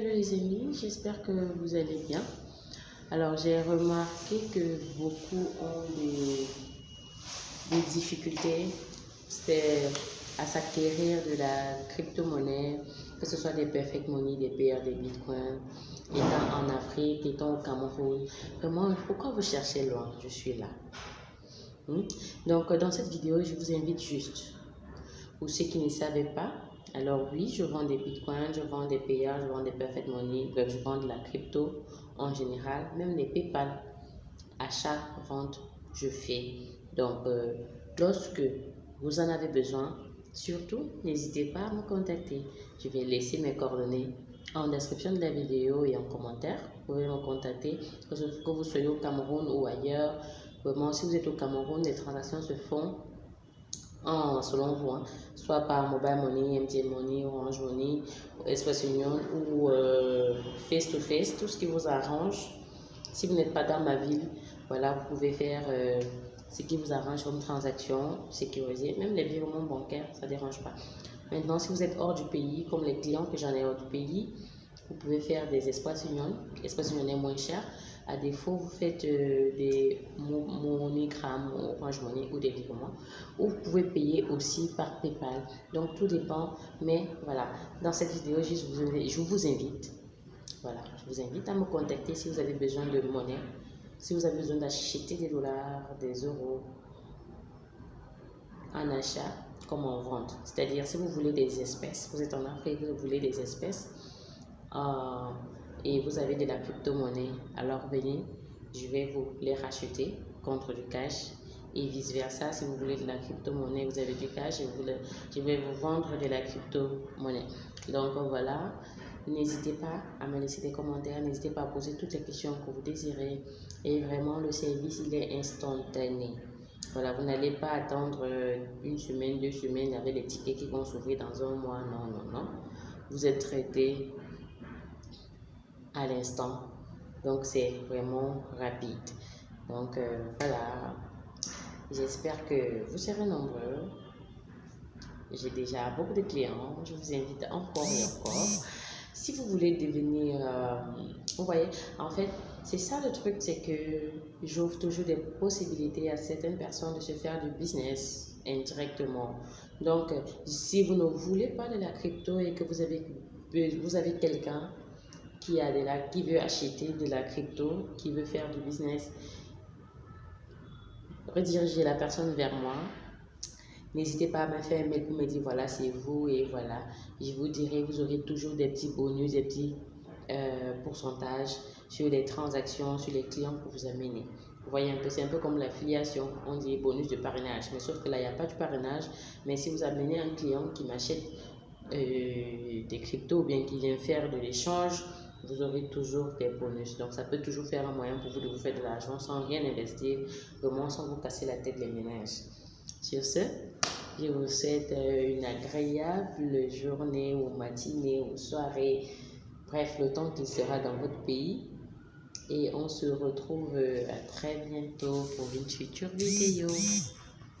Hello les amis, j'espère que vous allez bien. Alors j'ai remarqué que beaucoup ont des, des difficultés à s'acquérir de la crypto-monnaie, que ce soit des perfect money, des PR, des bitcoins, étant en Afrique, étant au Cameroun. Vraiment, pourquoi vous cherchez loin? Je suis là. Hmm? Donc dans cette vidéo, je vous invite juste, pour ceux qui ne savaient pas, alors oui, je vends des bitcoins, je vends des PA, je vends des perfect money, je vends de la crypto en général, même les PayPal. Achat, vente, je fais. Donc, euh, lorsque vous en avez besoin, surtout, n'hésitez pas à me contacter. Je vais laisser mes coordonnées en description de la vidéo et en commentaire. Vous pouvez me contacter, que vous soyez au Cameroun ou ailleurs. Vraiment, si vous êtes au Cameroun, les transactions se font en, selon vous, hein, soit par Mobile Money, MTN Money, Orange Money, Express Union ou euh, face to face, tout ce qui vous arrange. Si vous n'êtes pas dans ma ville, voilà, vous pouvez faire euh, ce qui vous arrange comme transaction sécurisée, même les virements bancaires, ça ne dérange pas. Maintenant, si vous êtes hors du pays, comme les clients que j'en ai hors du pays, vous pouvez faire des Express Union. Express Union est moins cher. À défaut, vous faites euh, des MoneyGram, Orange Money ou des virements. Ou vous pouvez payer aussi par PayPal. Donc, tout dépend. Mais voilà, dans cette vidéo, je vous, je vous invite. Voilà, je vous invite à me contacter si vous avez besoin de monnaie. Si vous avez besoin d'acheter des dollars, des euros en achat comme en vente. C'est-à-dire, si vous voulez des espèces, vous êtes en Afrique, vous voulez des espèces. Euh, et vous avez de la crypto-monnaie, alors venez, je vais vous les racheter contre du cash et vice versa. Si vous voulez de la crypto-monnaie, vous avez du cash, je vais vous vendre de la crypto-monnaie. Donc voilà, n'hésitez pas à me laisser des commentaires, n'hésitez pas à poser toutes les questions que vous désirez. Et vraiment, le service, il est instantané. Voilà, vous n'allez pas attendre euh, une semaine, deux semaines avec les tickets qui vont s'ouvrir dans un mois. Non, non, non. Vous êtes traité à l'instant. Donc, c'est vraiment rapide. Donc, euh, voilà. J'espère que vous serez nombreux. J'ai déjà beaucoup de clients. Je vous invite encore et encore. Si vous voulez devenir... Euh, vous voyez, en fait, c'est ça le truc, c'est que j'ouvre toujours des possibilités à certaines personnes de se faire du business indirectement. Donc, si vous ne voulez pas de la crypto et que vous avez, vous avez quelqu'un qui, a de la, qui veut acheter de la crypto, qui veut faire du business, rediriger la personne vers moi. N'hésitez pas à me faire un mail pour me dire voilà, c'est vous et voilà. Je vous dirai, vous aurez toujours des petits bonus, des petits euh, pourcentages sur les transactions, sur les clients que vous amenez. Vous voyez un peu, c'est un peu comme l'affiliation, on dit bonus de parrainage, mais sauf que là, il n'y a pas de parrainage. Mais si vous amenez un client qui m'achète euh, des cryptos ou bien qui vient faire de l'échange, vous aurez toujours des bonus. Donc, ça peut toujours faire un moyen pour vous de vous faire de l'argent sans rien investir, vraiment sans vous casser la tête les ménages. Sur ce, je vous souhaite euh, une agréable journée ou matinée ou soirée, bref, le temps qu'il sera dans votre pays. Et on se retrouve euh, à très bientôt pour une future vidéo.